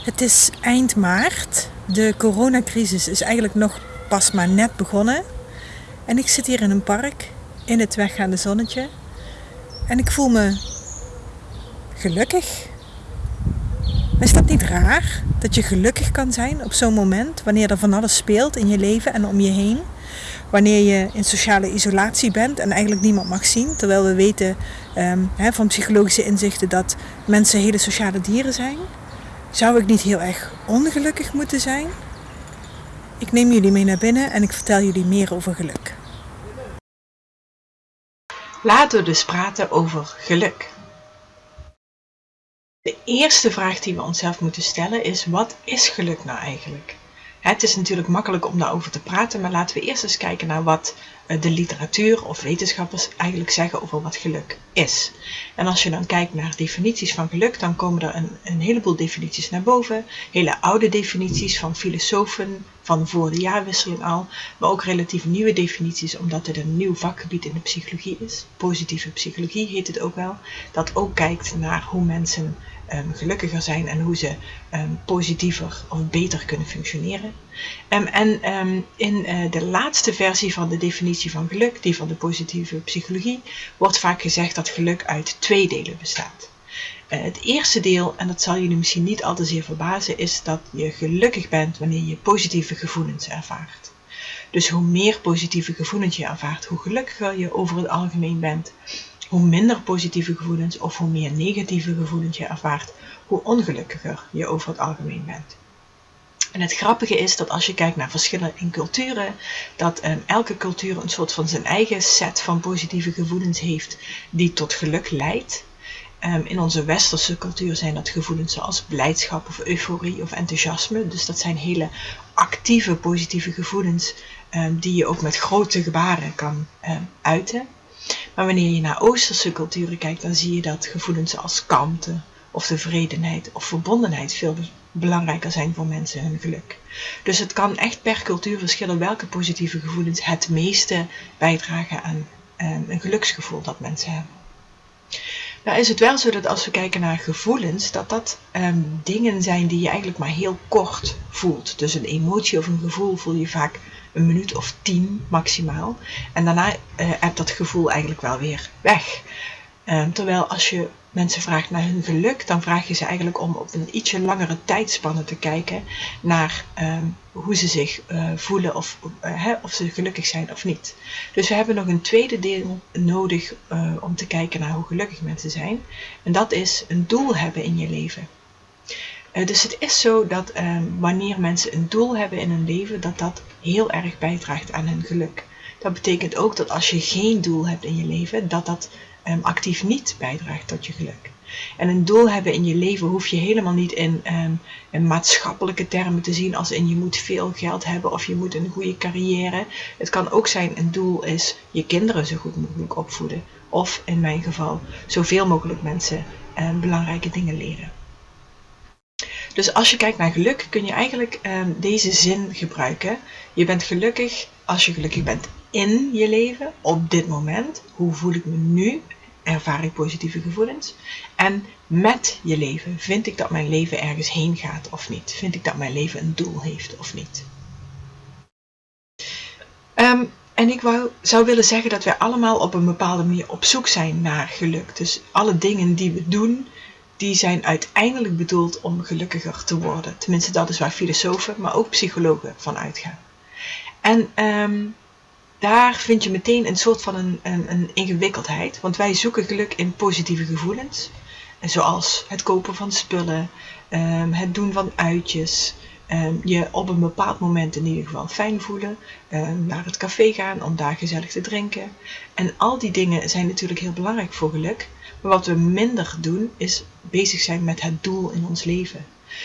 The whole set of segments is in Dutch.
Het is eind maart. De coronacrisis is eigenlijk nog pas maar net begonnen. En ik zit hier in een park in het weggaande zonnetje. En ik voel me gelukkig. Is dat niet raar dat je gelukkig kan zijn op zo'n moment wanneer er van alles speelt in je leven en om je heen? Wanneer je in sociale isolatie bent en eigenlijk niemand mag zien, terwijl we weten um, van psychologische inzichten dat mensen hele sociale dieren zijn. Zou ik niet heel erg ongelukkig moeten zijn? Ik neem jullie mee naar binnen en ik vertel jullie meer over geluk. Laten we dus praten over geluk. De eerste vraag die we onszelf moeten stellen is: wat is geluk nou eigenlijk? Het is natuurlijk makkelijk om daarover te praten, maar laten we eerst eens kijken naar wat eh, de literatuur of wetenschappers eigenlijk zeggen over wat geluk is. En als je dan kijkt naar definities van geluk, dan komen er een, een heleboel definities naar boven. Hele oude definities van filosofen van voor de jaarwisseling al, maar ook relatief nieuwe definities, omdat het een nieuw vakgebied in de psychologie is. Positieve psychologie heet het ook wel, dat ook kijkt naar hoe mensen um, gelukkiger zijn en hoe ze um, positiever of beter kunnen functioneren. Um, en in uh, de laatste versie van de definitie van geluk, die van de positieve psychologie, wordt vaak gezegd dat geluk uit twee delen bestaat. Uh, het eerste deel, en dat zal jullie misschien niet al te zeer verbazen, is dat je gelukkig bent wanneer je positieve gevoelens ervaart. Dus hoe meer positieve gevoelens je ervaart, hoe gelukkiger je over het algemeen bent hoe minder positieve gevoelens of hoe meer negatieve gevoelens je ervaart, hoe ongelukkiger je over het algemeen bent. En het grappige is dat als je kijkt naar verschillen in culturen, dat um, elke cultuur een soort van zijn eigen set van positieve gevoelens heeft die tot geluk leidt. Um, in onze westerse cultuur zijn dat gevoelens zoals blijdschap of euforie of enthousiasme. Dus dat zijn hele actieve positieve gevoelens um, die je ook met grote gebaren kan uiten. Maar wanneer je naar Oosterse culturen kijkt, dan zie je dat gevoelens als kalmte of tevredenheid of verbondenheid veel belangrijker zijn voor mensen hun geluk. Dus het kan echt per cultuur verschillen welke positieve gevoelens het meeste bijdragen aan een geluksgevoel dat mensen hebben. Nou is het wel zo dat als we kijken naar gevoelens, dat dat um, dingen zijn die je eigenlijk maar heel kort voelt. Dus een emotie of een gevoel voel je vaak een minuut of tien maximaal. En daarna uh, heb dat gevoel eigenlijk wel weer weg. Um, terwijl als je mensen vraagt naar hun geluk, dan vraag je ze eigenlijk om op een ietsje langere tijdspanne te kijken naar um, hoe ze zich uh, voelen of, hè, of ze gelukkig zijn of niet. Dus we hebben nog een tweede deel nodig om te kijken naar hoe gelukkig mensen zijn. En dat is een doel hebben in je leven. Uh, dus het is zo dat uh, wanneer mensen een doel hebben in hun leven, dat dat heel erg bijdraagt aan hun geluk. Dat betekent ook dat als je geen doel hebt in je leven, dat dat um, actief niet bijdraagt tot je geluk. En een doel hebben in je leven hoef je helemaal niet in, um, in maatschappelijke termen te zien als in je moet veel geld hebben of je moet een goede carrière. Het kan ook zijn een doel is je kinderen zo goed mogelijk opvoeden. Of in mijn geval zoveel mogelijk mensen belangrijke dingen leren. Dus als je kijkt naar geluk kun je eigenlijk um, deze zin gebruiken. Je bent gelukkig als je gelukkig bent in je leven, op dit moment. Hoe voel ik me nu? Ervaar ik positieve gevoelens? En met je leven, vind ik dat mijn leven ergens heen gaat of niet? Vind ik dat mijn leven een doel heeft of niet? Um, en ik wou, zou willen zeggen dat wij allemaal op een bepaalde manier op zoek zijn naar geluk. Dus alle dingen die we doen, die zijn uiteindelijk bedoeld om gelukkiger te worden. Tenminste, dat is waar filosofen, maar ook psychologen van uitgaan. En um, daar vind je meteen een soort van een, een, een, ingewikkeldheid. Want wij zoeken geluk in positieve gevoelens. Zoals het kopen van spullen, um, het doen van uitjes, um, je op een bepaald moment in ieder geval fijn voelen, naar het café gaan om daar gezellig te drinken. En al die dingen zijn natuurlijk heel belangrijk voor geluk. Wat we minder doen is bezig zijn met het doel in ons leven.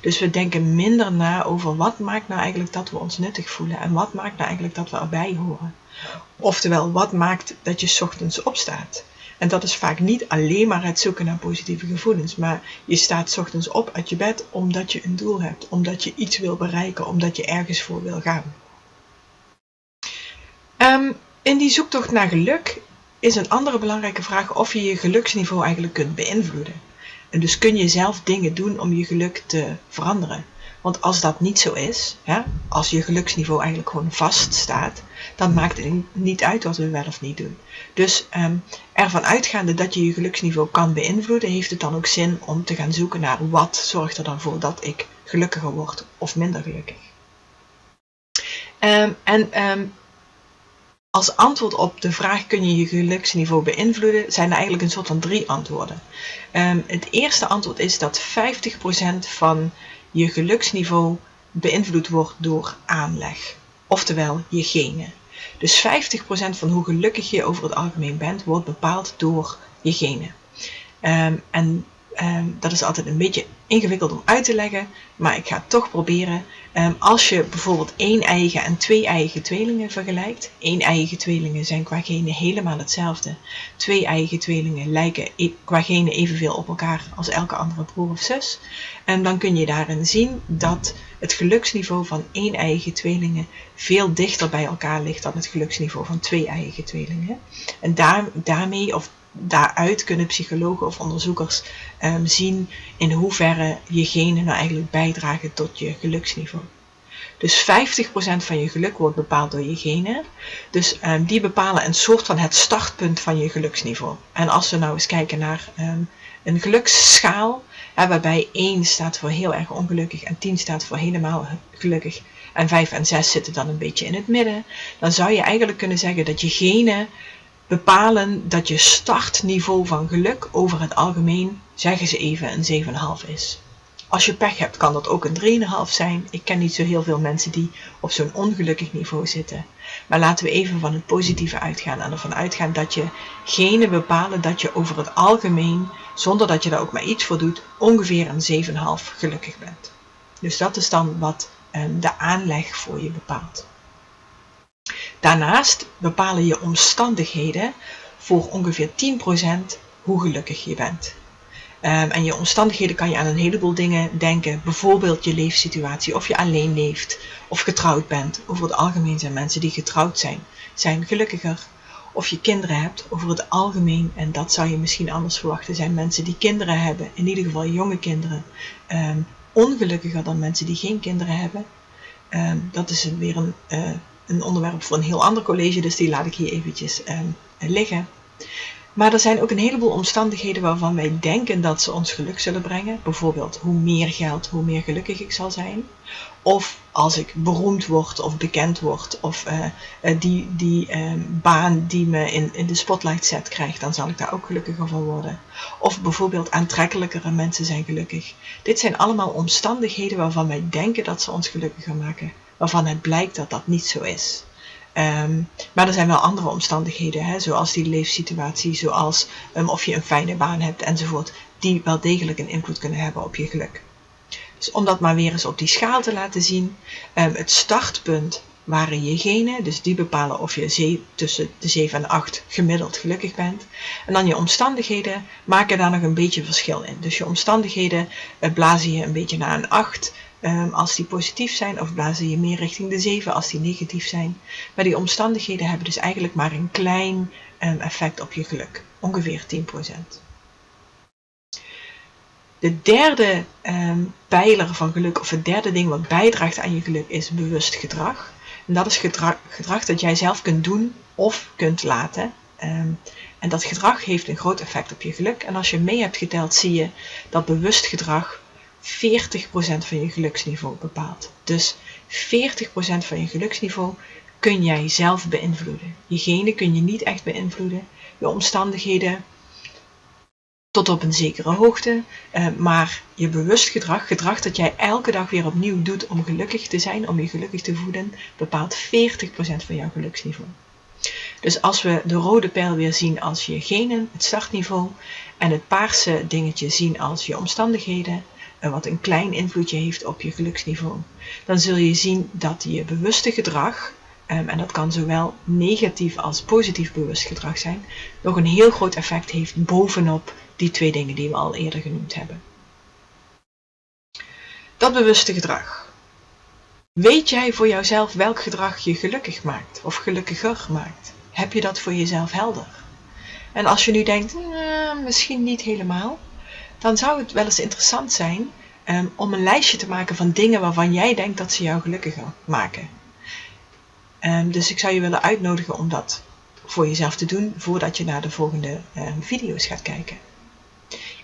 Dus we denken minder na over wat maakt nou eigenlijk dat we ons nuttig voelen en wat maakt nou eigenlijk dat we erbij horen. Oftewel, wat maakt dat je ochtends opstaat. En dat is vaak niet alleen maar het zoeken naar positieve gevoelens, maar je staat ochtends op uit je bed omdat je een doel hebt, omdat je iets wil bereiken, omdat je ergens voor wil gaan. Um, in die zoektocht naar geluk is een andere belangrijke vraag of je je geluksniveau eigenlijk kunt beïnvloeden. En dus kun je zelf dingen doen om je geluk te veranderen. Want als dat niet zo is, hè, als je geluksniveau eigenlijk gewoon vast staat, dan maakt het niet uit wat we wel of niet doen. Dus um, ervan uitgaande dat je je geluksniveau kan beïnvloeden, heeft het dan ook zin om te gaan zoeken naar wat zorgt er dan voor dat ik gelukkiger word of minder gelukkig. Um, en um, als antwoord op de vraag kun je je geluksniveau beïnvloeden, zijn er eigenlijk een soort van drie antwoorden. het eerste antwoord is dat 50% van je geluksniveau beïnvloed wordt door aanleg, oftewel je genen. Dus 50% van hoe gelukkig je over het algemeen bent, wordt bepaald door je genen. Um, en um, dat is altijd een beetje ingewikkeld om uit te leggen, maar ik ga het toch proberen. Um, als je bijvoorbeeld één eigen en twee eigen tweelingen vergelijkt, één eigen tweelingen zijn qua genen helemaal hetzelfde. Twee eigen tweelingen lijken e qua genen evenveel op elkaar als elke andere broer of zus. En dan kun je daarin zien dat het geluksniveau van één eigen tweelingen veel dichter bij elkaar ligt dan het geluksniveau van twee eigen tweelingen. En daar, daarmee, of daaruit kunnen psychologen of onderzoekers um, zien in hoeverre je genen nou eigenlijk bijdragen tot je geluksniveau. Dus 50% van je geluk wordt bepaald door je genen. Dus um, die bepalen een soort van het startpunt van je geluksniveau. En als we nou eens kijken naar um, een geluksschaal, hè, waarbij 1 staat voor heel erg ongelukkig en 10 staat voor helemaal gelukkig en 5 en 6 zitten dan een beetje in het midden, dan zou je eigenlijk kunnen zeggen dat je genen bepalen dat je startniveau van geluk over het algemeen, zeggen ze even, een 7,5 is. Als je pech hebt, kan dat ook een 3,5 zijn. Ik ken niet zo heel veel mensen die op zo'n ongelukkig niveau zitten. Maar laten we even van het positieve uitgaan en ervan uitgaan dat je genen bepalen dat je over het algemeen, zonder dat je daar ook maar iets voor doet, ongeveer een 7,5 gelukkig bent. Dus dat is dan wat um, de aanleg voor je bepaalt. Daarnaast bepalen je omstandigheden voor ongeveer 10% hoe gelukkig je bent. Um, en je omstandigheden kan je aan een heleboel dingen denken. Bijvoorbeeld je leefsituatie, of je alleen leeft, of getrouwd bent. Over het algemeen zijn mensen die getrouwd zijn, zijn gelukkiger. Of je kinderen hebt, over het algemeen, en dat zou je misschien anders verwachten, zijn mensen die kinderen hebben, in ieder geval jonge kinderen, um, ongelukkiger dan mensen die geen kinderen hebben. Um, dat is weer een, uh, een onderwerp voor een heel ander college, dus die laat ik hier eventjes um, liggen. Maar er zijn ook een heleboel omstandigheden waarvan wij denken dat ze ons geluk zullen brengen. Bijvoorbeeld hoe meer geld, hoe meer gelukkig ik zal zijn. Of als ik beroemd word of bekend word of uh, uh, die, die uh, baan die me in, in de spotlight zet krijgt, dan zal ik daar ook gelukkiger van worden. Of bijvoorbeeld aantrekkelijkere mensen zijn gelukkig. Dit zijn allemaal omstandigheden waarvan wij denken dat ze ons gelukkiger maken waarvan het blijkt dat dat niet zo is. Um, maar er zijn wel andere omstandigheden, hè, zoals die leefsituatie, zoals um, of je een fijne baan hebt enzovoort, die wel degelijk een invloed kunnen hebben op je geluk. Dus om dat maar weer eens op die schaal te laten zien, um, het startpunt waren je genen, dus die bepalen of je tussen de 7 en 8 gemiddeld gelukkig bent. En dan je omstandigheden maken daar nog een beetje verschil in. Dus je omstandigheden uh, blazen je een beetje naar een 8, um, als die positief zijn, of blazen je meer richting de 7 als die negatief zijn. Maar die omstandigheden hebben dus eigenlijk maar een klein um, effect op je geluk, ongeveer 10%. De derde um, pijler van geluk, of het derde ding wat bijdraagt aan je geluk, is bewust gedrag. En dat is gedrag, gedrag dat jij zelf kunt doen of kunt laten. En dat gedrag heeft een groot effect op je geluk. En als je mee hebt geteld, zie je dat bewust gedrag 40% van je geluksniveau bepaalt. Dus 40% van je geluksniveau kun jij zelf beïnvloeden. Je genen kun je niet echt beïnvloeden. Je omstandigheden tot op een zekere hoogte. Uh, maar je bewust gedrag, gedrag dat jij elke dag weer opnieuw doet om gelukkig te zijn, om je gelukkig te voeden, bepaalt 40% van jouw geluksniveau. Dus als we de rode pijl weer zien als je genen, het startniveau, en het paarse dingetje zien als je omstandigheden, wat een klein invloedje heeft op je geluksniveau, dan zul je zien dat je bewuste gedrag, um, en dat kan zowel negatief als positief bewust gedrag zijn, nog een heel groot effect heeft bovenop die twee dingen die we al eerder genoemd hebben. Dat bewuste gedrag. Weet jij voor jouzelf welk gedrag je gelukkig maakt of gelukkiger maakt? Heb je dat voor jezelf helder? En als je nu denkt, eh, misschien niet helemaal, dan zou het wel eens interessant zijn um, om een lijstje te maken van dingen waarvan jij denkt dat ze jou gelukkiger maken. Um, dus ik zou je willen uitnodigen om dat voor jezelf te doen voordat je naar de volgende um, video's gaat kijken.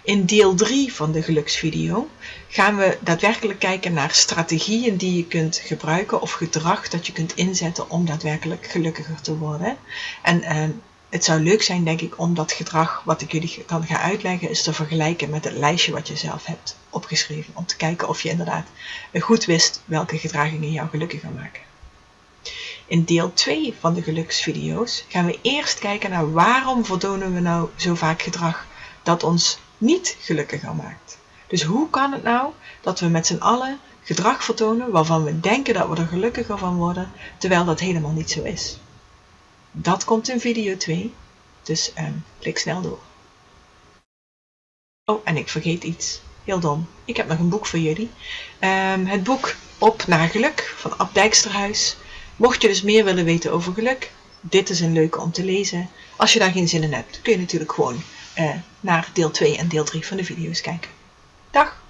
In deel 3 van de geluksvideo gaan we daadwerkelijk kijken naar strategieën die je kunt gebruiken of gedrag dat je kunt inzetten om daadwerkelijk gelukkiger te worden. En het zou leuk zijn, denk ik, om dat gedrag wat ik jullie kan gaan uitleggen, is te vergelijken met het lijstje wat je zelf hebt opgeschreven. Om te kijken of je inderdaad goed wist welke gedragingen jou gelukkiger maken. In deel 2 van de geluksvideo's gaan we eerst kijken naar waarom vertonen we nou zo vaak gedrag dat ons niet gelukkiger maakt. Dus hoe kan het nou dat we met z'n allen gedrag vertonen waarvan we denken dat we er gelukkiger van worden, terwijl dat helemaal niet zo is? Dat komt in video 2, dus um, klik snel door. Oh, en ik vergeet iets. Heel dom. Ik heb nog een boek voor jullie. Um, het boek Op naar Geluk van Ab Dijksterhuis. Mocht je dus meer willen weten over geluk, dit is een leuke om te lezen. Als je daar geen zin in hebt, kun je natuurlijk gewoon uh, naar deel 2 en deel 3 van de video's kijken. Dag!